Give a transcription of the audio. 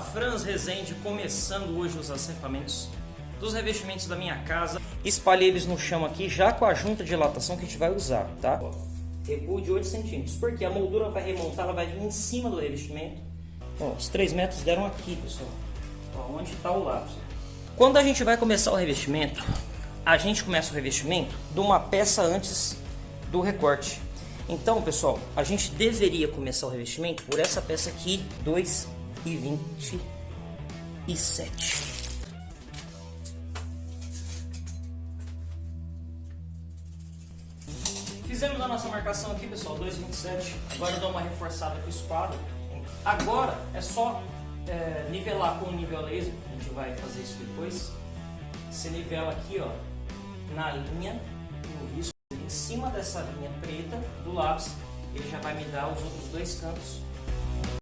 Franz Rezende começando hoje os acertamentos dos revestimentos da minha casa. Espalhei eles no chão aqui já com a junta de dilatação que a gente vai usar, tá? Recuo de 8 centímetros, porque a moldura vai remontar, ela vai vir em cima do revestimento. Ó, os 3 metros deram aqui, pessoal. Ó, onde está o lápis. Quando a gente vai começar o revestimento, a gente começa o revestimento de uma peça antes do recorte. Então, pessoal, a gente deveria começar o revestimento por essa peça aqui, 2,27. Fizemos a nossa marcação aqui, pessoal, 2,27. Agora eu dou uma reforçada com o esquadro. Agora é só é, nivelar com o nível laser. A gente vai fazer isso depois. Você nivela aqui, ó, na linha, no risco, em cima dessa linha preta do lápis. Ele já vai me dar os outros dois cantos